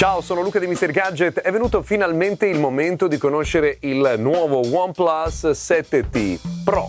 Ciao, sono Luca di Mr. Gadget. È venuto finalmente il momento di conoscere il nuovo OnePlus 7T Pro.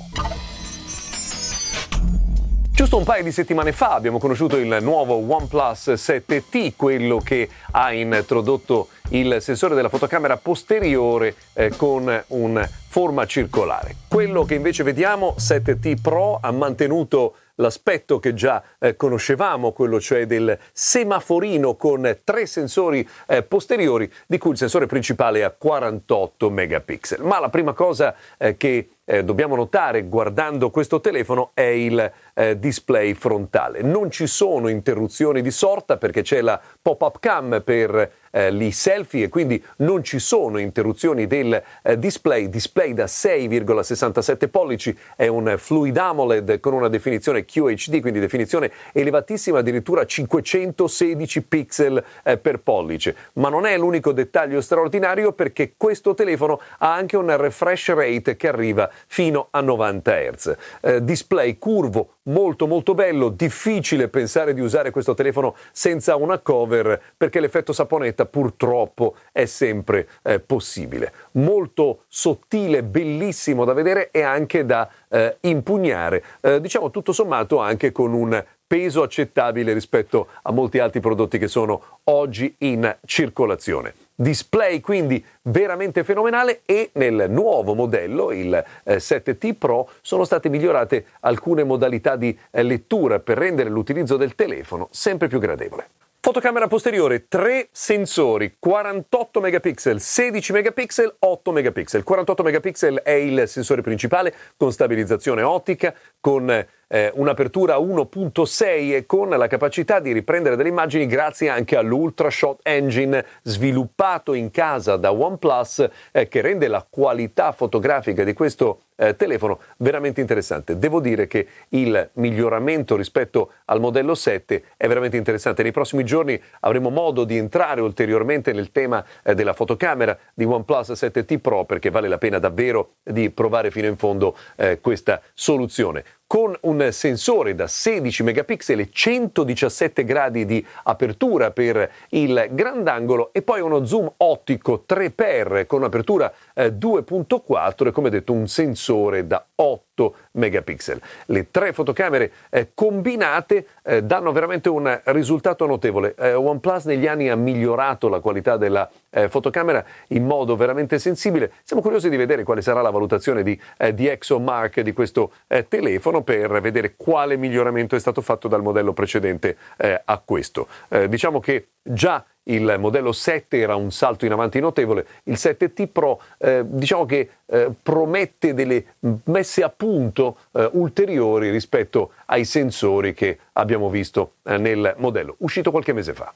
Giusto un paio di settimane fa abbiamo conosciuto il nuovo OnePlus 7T, quello che ha introdotto il sensore della fotocamera posteriore eh, con un forma circolare. Quello che invece vediamo, 7T Pro, ha mantenuto l'aspetto che già eh, conoscevamo, quello cioè del semaforino con tre sensori eh, posteriori, di cui il sensore principale è a 48 megapixel. Ma la prima cosa eh, che eh, dobbiamo notare guardando questo telefono è il eh, display frontale. Non ci sono interruzioni di sorta perché c'è la pop-up cam per eh, i selfie e quindi non ci sono interruzioni del eh, display. Display da 6,67 pollici è un Fluid AMOLED con una definizione QHD, quindi definizione elevatissima, addirittura 516 pixel eh, per pollice. Ma non è l'unico dettaglio straordinario perché questo telefono ha anche un refresh rate che arriva fino a 90 Hz. Eh, display curvo, molto molto bello, difficile pensare di usare questo telefono senza una cover perché l'effetto saponetta purtroppo è sempre eh, possibile. Molto sottile, bellissimo da vedere e anche da eh, impugnare, eh, diciamo tutto sommato anche con un peso accettabile rispetto a molti altri prodotti che sono oggi in circolazione. Display quindi veramente fenomenale e nel nuovo modello, il eh, 7T Pro, sono state migliorate alcune modalità di eh, lettura per rendere l'utilizzo del telefono sempre più gradevole. Fotocamera posteriore, tre sensori, 48 megapixel, 16 megapixel, 8 megapixel. 48 megapixel è il sensore principale con stabilizzazione ottica, con eh, un'apertura 1.6 e con la capacità di riprendere delle immagini grazie anche all'Ultra Shot Engine sviluppato in casa da OnePlus eh, che rende la qualità fotografica di questo eh, telefono veramente interessante. Devo dire che il miglioramento rispetto al modello 7 è veramente interessante. Nei prossimi giorni avremo modo di entrare ulteriormente nel tema eh, della fotocamera di OnePlus 7T Pro perché vale la pena davvero di provare fino in fondo eh, questa soluzione con un sensore da 16 megapixel e 117 gradi di apertura per il grandangolo e poi uno zoom ottico 3x con apertura eh, 2.4 e come detto un sensore da 8 megapixel. Le tre fotocamere eh, combinate eh, danno veramente un risultato notevole. Eh, OnePlus negli anni ha migliorato la qualità della eh, fotocamera in modo veramente sensibile. Siamo curiosi di vedere quale sarà la valutazione di, eh, di ExoMark di questo eh, telefono per vedere quale miglioramento è stato fatto dal modello precedente a questo. diciamo che già il modello 7 era un salto in avanti notevole, il 7T Pro eh, diciamo che eh, promette delle messe a punto eh, ulteriori rispetto ai sensori che abbiamo visto eh, nel modello uscito qualche mese fa.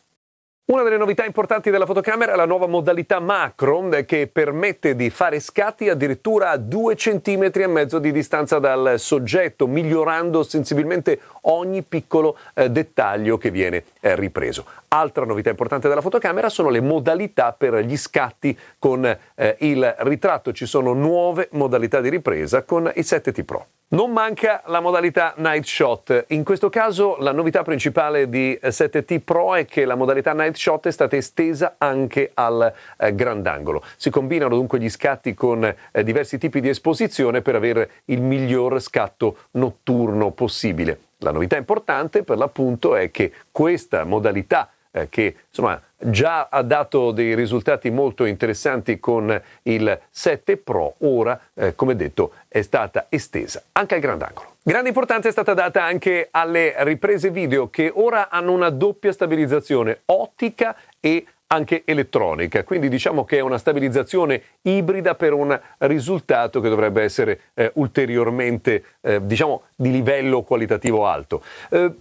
Una delle novità importanti della fotocamera è la nuova modalità macro eh, che permette di fare scatti addirittura a 2 cm e mezzo di distanza dal soggetto, migliorando sensibilmente ogni piccolo eh, dettaglio che viene eh, ripreso. Altra novità importante della fotocamera sono le modalità per gli scatti con eh, il ritratto. Ci sono nuove modalità di ripresa con il 7T Pro. Non manca la modalità Night Shot. In questo caso la novità principale di 7T Pro è che la modalità Night Shot è stata estesa anche al eh, grandangolo. Si combinano dunque gli scatti con eh, diversi tipi di esposizione per avere il miglior scatto notturno possibile. La novità importante per l'appunto è che questa modalità eh, che insomma già ha dato dei risultati molto interessanti con il 7 Pro, ora, eh, come detto, è stata estesa anche al grandangolo. Grande importanza è stata data anche alle riprese video che ora hanno una doppia stabilizzazione ottica e anche elettronica, quindi diciamo che è una stabilizzazione ibrida per un risultato che dovrebbe essere eh, ulteriormente eh, diciamo di livello qualitativo alto. Eh,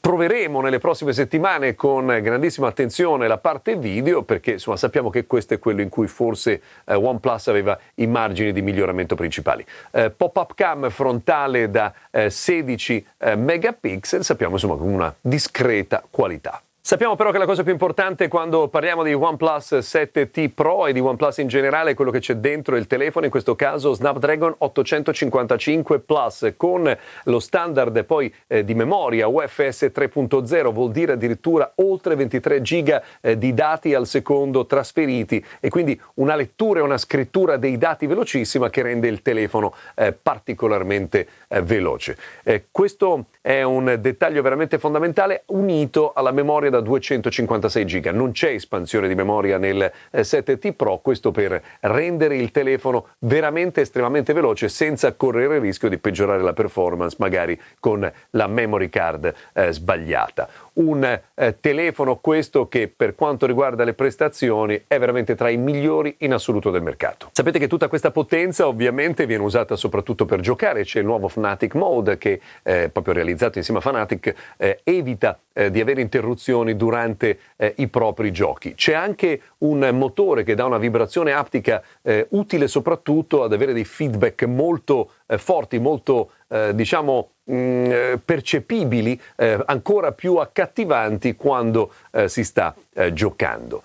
proveremo nelle prossime settimane con grandissima attenzione la parte video perché insomma sappiamo che questo è quello in cui forse eh, OnePlus aveva i margini di miglioramento principali. Eh, pop-up cam frontale da 16 eh, megapixel, sappiamo insomma con una discreta qualità. Sappiamo però che la cosa più importante quando parliamo di OnePlus 7T Pro e di OnePlus in generale è quello che c'è dentro il telefono, in questo caso Snapdragon 855 Plus con lo standard poi eh, di memoria UFS 3.0, vuol dire addirittura oltre 23 giga eh, di dati al secondo trasferiti e quindi una lettura e una scrittura dei dati velocissima che rende il telefono eh, particolarmente eh, veloce. Eh, questo è un dettaglio veramente fondamentale unito alla memoria da 256 GB. Non c'è espansione di memoria nel 7T eh, Pro, questo per rendere il telefono veramente estremamente veloce senza correre il rischio di peggiorare la performance magari con la memory card eh, sbagliata un eh, telefono questo che per quanto riguarda le prestazioni è veramente tra i migliori in assoluto del mercato. Sapete che tutta questa potenza ovviamente viene usata soprattutto per giocare, c'è il nuovo Fnatic Mode che eh, proprio realizzato insieme a Fnatic eh, evita eh, di avere interruzioni durante eh, i propri giochi. C'è anche un motore che dà una vibrazione aptica eh, utile soprattutto ad avere dei feedback molto forti, molto diciamo mh, mm, percepibili, eh, ancora più accattivanti quando eh, si sta eh, giocando.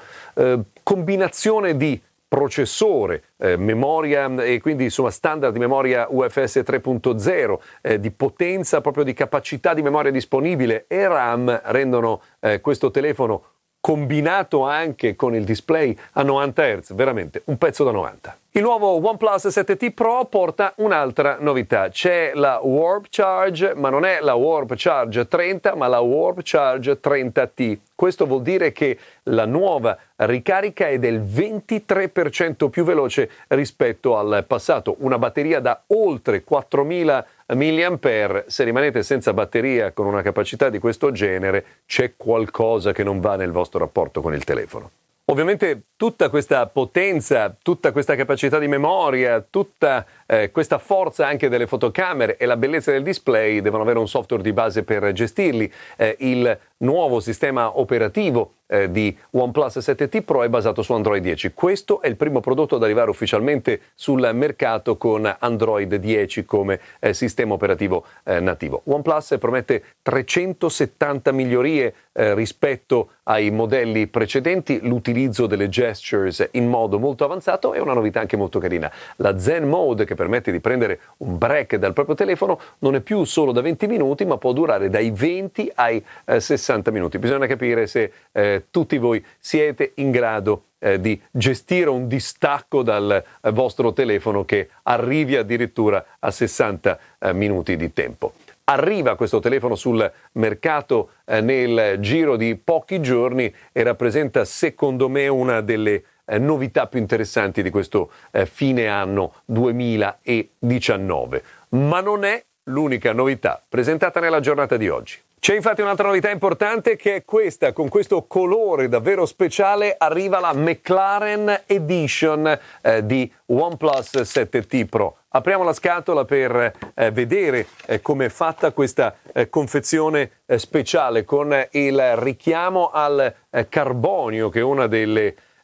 combinazione di processore, eh, memoria e quindi insomma standard di memoria UFS 3.0, eh, di potenza proprio di capacità di memoria disponibile e RAM rendono eh, questo telefono combinato anche con il display a 90 Hz, veramente un pezzo da 90. Il nuovo OnePlus 7T Pro porta un'altra novità. C'è la Warp Charge, ma non è la Warp Charge 30, ma la Warp Charge 30T. Questo vuol dire che la nuova ricarica è del 23% più veloce rispetto al passato. Una batteria da oltre 4000 mAh. Se rimanete senza batteria con una capacità di questo genere, c'è qualcosa che non va nel vostro rapporto con il telefono. Ovviamente tutta questa potenza, tutta questa capacità di memoria, tutta eh, questa forza anche delle fotocamere e la bellezza del display devono avere un software di base per gestirli. Eh, il nuovo sistema operativo eh, di OnePlus 7T Pro è basato su Android 10. Questo è il primo prodotto ad arrivare ufficialmente sul mercato con Android 10 come eh, sistema operativo eh, nativo. OnePlus promette 370 migliorie eh, rispetto ai modelli precedenti, l'utilizzo delle gestures in modo molto avanzato e una novità anche molto carina. La Zen Mode che permette di prendere un break dal proprio telefono non è più solo da 20 minuti ma può durare dai 20 ai eh, 60 minuti. Bisogna capire se eh, tutti voi siete in grado eh, di gestire un distacco dal eh, vostro telefono che arrivi addirittura a 60 eh, minuti di tempo. Arriva questo telefono sul mercato eh, nel giro di pochi giorni e rappresenta secondo me una delle eh, novità più interessanti di questo fine anno 2019. Ma non è l'unica novità presentata nella giornata di oggi. C'è infatti un'altra novità importante che è questa, con questo colore davvero speciale arriva la McLaren Edition eh, di OnePlus 7T Pro. Apriamo la scatola per eh, vedere eh, come è fatta questa eh, confezione eh, speciale con il richiamo al eh, carbonio che è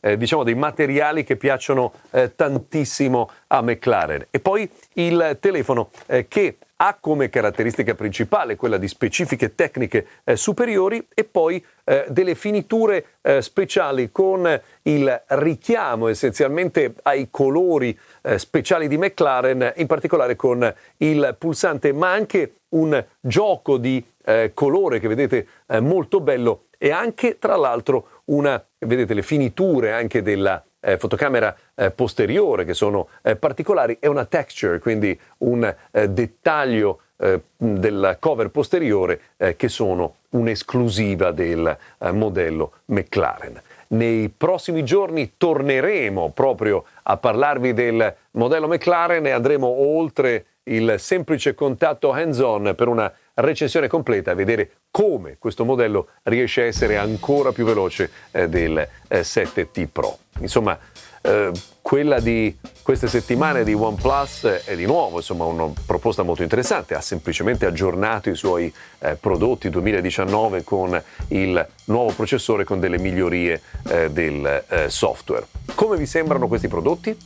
eh, diciamo dei materiali che piacciono tantissimo a McLaren. E poi il telefono che ha come caratteristica principale quella di specifiche tecniche eh, superiori e poi eh, delle finiture eh, speciali con il richiamo essenzialmente ai colori eh, speciali di McLaren, in particolare con il pulsante, ma anche un gioco di eh, colore che vedete eh, molto bello e anche tra l'altro una, vedete le finiture anche della eh, fotocamera eh, posteriore che sono eh, particolari e una texture, quindi un eh, dettaglio eh, del cover posteriore eh, che sono un'esclusiva del modello McLaren. Nei prossimi giorni torneremo proprio a parlarvi del modello McLaren e andremo oltre il semplice contatto hands-on per una recensione completa vedere come questo modello riesce a essere ancora più veloce eh, del eh, 7T Pro. Insomma, eh, quella di queste settimane di OnePlus è di nuovo insomma, una proposta molto interessante, ha semplicemente aggiornato i suoi eh, prodotti 2019 con il nuovo processore con delle migliorie eh, del eh, software. Come vi sembrano questi prodotti?